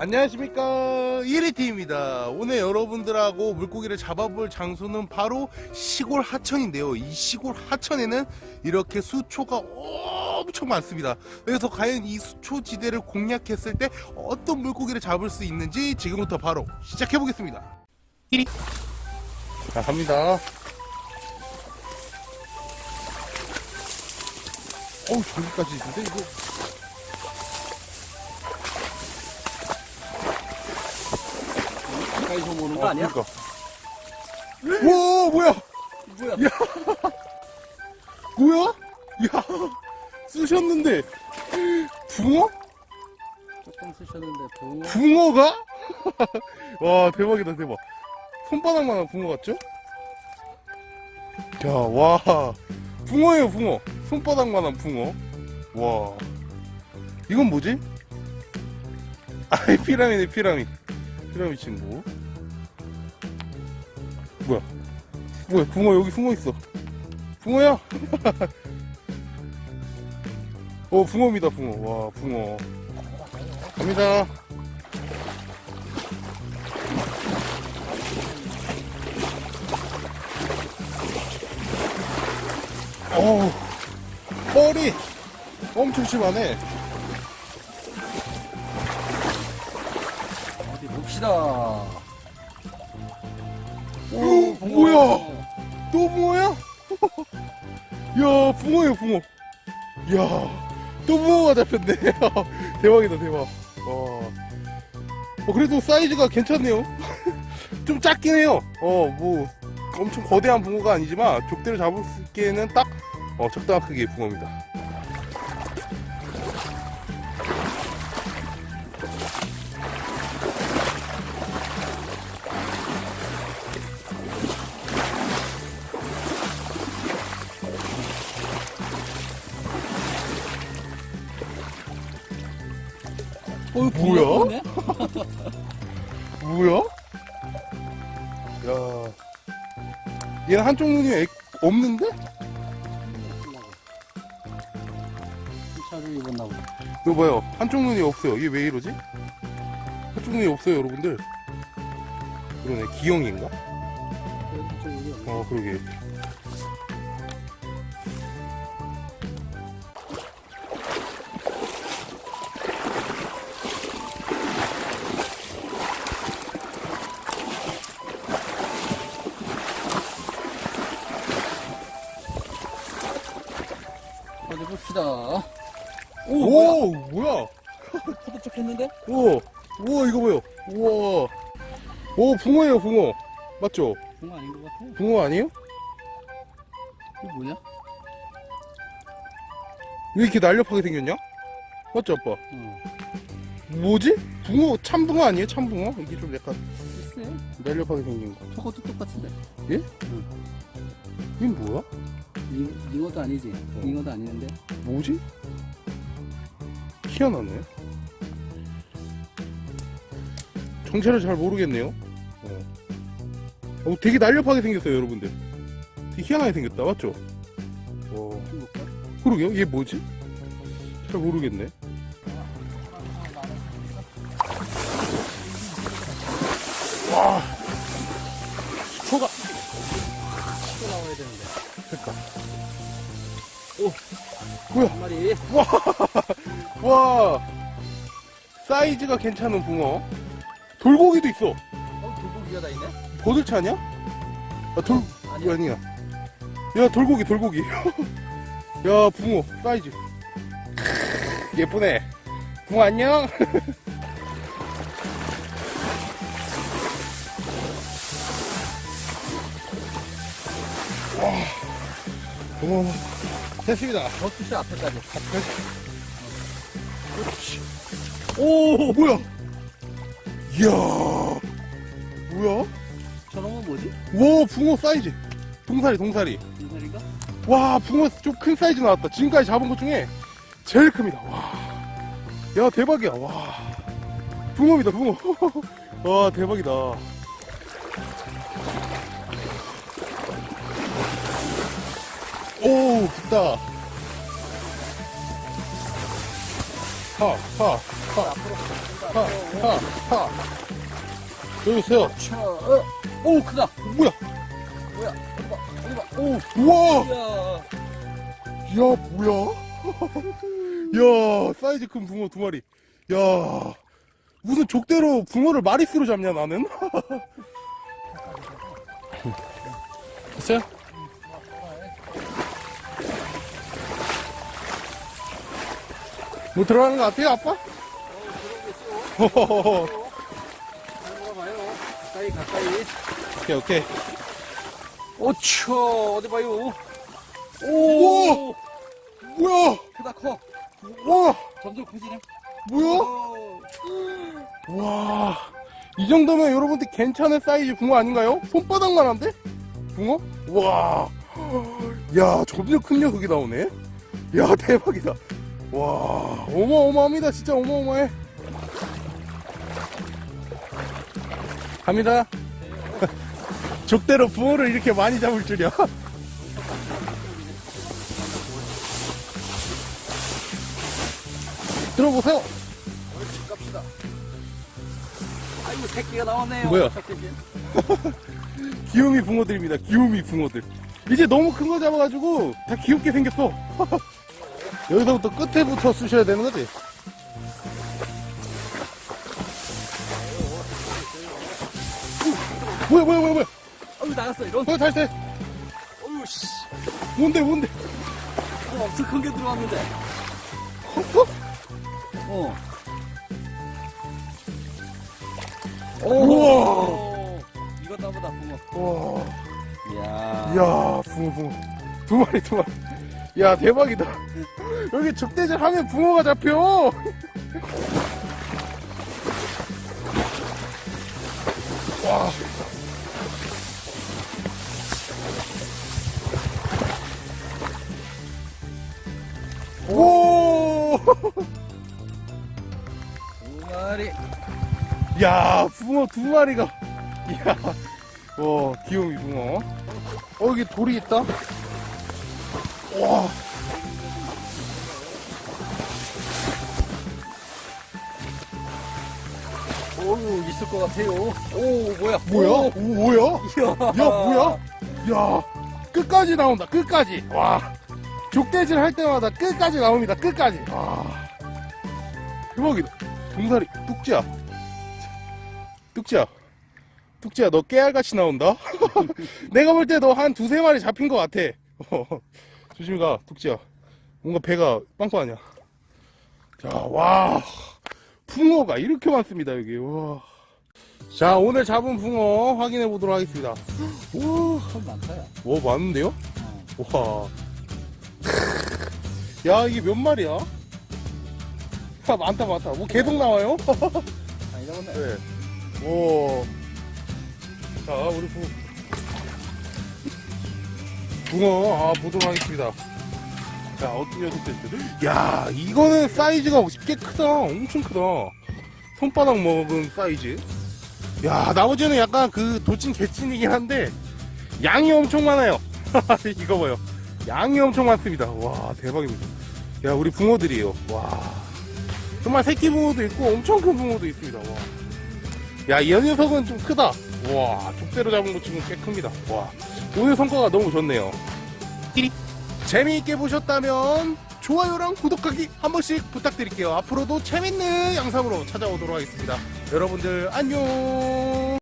안녕하십니까. 1위팀입니다. 오늘 여러분들하고 물고기를 잡아볼 장소는 바로 시골 하천인데요. 이 시골 하천에는 이렇게 수초가 엄청 많습니다. 그래서 과연 이 수초 지대를 공략했을 때 어떤 물고기를 잡을 수 있는지 지금부터 바로 시작해 보겠습니다. 1위 자 갑니다. 어우 저기까지 있는데 이거 가까이서 보는 거 아, 아니야? 그러니까. 와 뭐야 뭐야? 뭐야? 야 쑤셨는데 붕어? 조금 쓰셨는데 붕어 붕어가? 와 대박이다 대박 손바닥만한 붕어 같죠? 야와 붕어예요 붕어 손바닥만한 붕어 와 이건 뭐지? 아이 피라미네 피라미 피라미 친구 뭐야 붕어 여기 숨어있어. 붕어야? 어 붕어입니다 붕어. 와 붕어. 갑니다. 어우 뻘이 엄청 심하네. 어디 봅시다. 오, 뭐야? 또 붕어야? 야 붕어예요 붕어. 야또 붕어가 잡혔네. 대박이다 대박. 와. 어, 그래도 사이즈가 괜찮네요. 좀 작긴 해요. 어 뭐 엄청 거대한 붕어가 아니지만 족대를 잡을 수 있기에는 딱 어, 적당한 크기의 붕어입니다 뭐야? 뭐야? 야 얘는 한쪽 눈이 애- 없는데? 차를 입었나 보다. 이거 봐요. 한쪽 눈이 없어요. 이게 왜 이러지? 한쪽 눈이 없어요, 여러분들. 그러네. 기형인가? 없네. 어, 그러게. 봅시다. 오, 오, 뭐야? 쪽 했는데? 오, 우와, 이거 뭐요? 우와. 오, 붕어예요, 붕어. 맞죠? 붕어 아닌 것 같아. 붕어 아니에요? 이거 뭐냐? 왜 이렇게 날렵하게 생겼냐? 맞죠, 아빠? 어, 뭐지? 붕어, 참붕어 아니에요? 참붕어? 이게 좀 약간 글쎄. 날렵하게 생긴 거. 저것도 똑같은데. 이게 뭐야? 잉, 잉어도 아니지. 어. 잉어도 아니는데. 뭐지? 희한하네. 정체를 잘 모르겠네요. 어. 어, 되게 날렵하게 생겼어요, 여러분들. 되게 희한하게 생겼다, 맞죠? 어? 그러게요. 얘 뭐지? 잘 모르겠네. 뭐야? 한 마리. 와 사이즈가 괜찮은 붕어 돌고기도 있어 어, 돌고기가 다 있네? 버들치 아니야? 아, 돌 아니야. 아니야 야 돌고기 돌고기 야 붕어 사이즈 크으, 예쁘네 붕어 안녕 와 붕어 됐습니다. 저 수시 앞에까지. 오 뭐야? 이야 뭐야? 저런 건 뭐지? 와 붕어 사이즈. 동사리 동사리 인사리가? 와 붕어 좀 큰 사이즈 나왔다. 지금까지 잡은 것 중에 제일 큽니다. 와 야 대박이야. 와 붕어입니다 붕어. 와 대박이다 오 깊다 하 하하 앞으로. 하, 하, 하. 여기 있어요. 차, 어, 오, 크다. 뭐야? 뭐야? 봐, 봐. 오, 우와! 야, 뭐야? 야, 사이즈 큰 붕어 두 마리. 야, 무슨 족대로 붕어를 마리스로 잡냐, 나는? 됐어요? 뭐 들어가는 거 같아요, 아빠? 호호호호. 들어가 봐요. 가까이, 가까이. 오케이, 오케이. 오초, 어디 봐요. 우와! 오, 뭐야? 크다, 커. 와, 점점 커지네. 뭐야? 오, 와, 이 정도면 여러분들 괜찮은 사이즈 붕어 아닌가요? 손바닥만 한데? 붕어? 와, 야, 점점 큰 녀석이 나오네? 야, 대박이다. 와, 어마어마합니다. 진짜 어마어마해. 갑니다. 족대로 붕어를 이렇게 많이 잡을 줄이야. 들어보세요. 옳지, 갑시다. 아이고, 새끼가 나왔네요. 뭐야? 귀요미 붕어들입니다. 귀요미 붕어들. 이제 너무 큰 거 잡아가지고 다 귀엽게 생겼어. 여기서부터 끝에부터 쑤셔야 되는 거지. 뭐야 뭐야 뭐야 뭐야. 어우, 나갔어, 이런. 어 다시. 어우, 씨. 뭔데 뭔데. 어, 엄청 큰 게 들어왔는데. 컸어? 어. 우와. 이건 나보다 붕어. 와. 이야. 이야 붕어 붕어. 두 마리 두 마리. 야 대박이다. 여기 적대질 하면 붕어가 잡혀. 와. 오! 두 마리. 야, 붕어 두 마리가. 야, 와, 귀요미 붕어. 어, 여기 돌이 있다. 와. 어우, 있을 것 같아요. 오, 뭐야? 뭐야? 오, 오, 뭐야? 이야. 야, 뭐야? 야, 끝까지 나온다, 끝까지. 와. 족대질 할 때마다 끝까지 나옵니다, 끝까지. 와. 대박이다. 동사리, 뚝지야. 뚝지야. 뚝지야, 너 깨알같이 나온다? 내가 볼 때 너 한 두세 마리 잡힌 것 같아. 어, 조심히 가, 뚝지야. 뭔가 배가 빵빵하냐. 자, 와. 붕어가 이렇게 많습니다, 여기. 와. 자, 오늘 잡은 붕어 확인해 보도록 하겠습니다. 와, 손 많다, 야. 와, 많은데요? 어. 와. 야, 이게 몇 마리야? 아, 많다, 많다. 뭐 계속 나와요? 아. 네. 오. 자, 우리 붕어. 붕어, 아, 보도록 하겠습니다. 자, 녀석들 있어? 야, 이거는 사이즈가 꽤 크다. 엄청 크다. 손바닥 먹은 사이즈. 야, 나머지는 약간 그 도찐 개찐이긴 한데, 양이 엄청 많아요. 이거 봐요. 양이 엄청 많습니다. 와, 대박입니다. 야, 우리 붕어들이에요. 와. 정말 새끼 붕어도 있고, 엄청 큰 붕어도 있습니다. 와. 야, 이 녀석은 좀 크다. 와, 족대로 잡은 것 치곤 꽤 큽니다. 와, 오늘 성과가 너무 좋네요. 재미있게 보셨다면 좋아요랑 구독하기 한 번씩 부탁드릴게요. 앞으로도 재밌는 영상으로 찾아오도록 하겠습니다. 여러분들 안녕.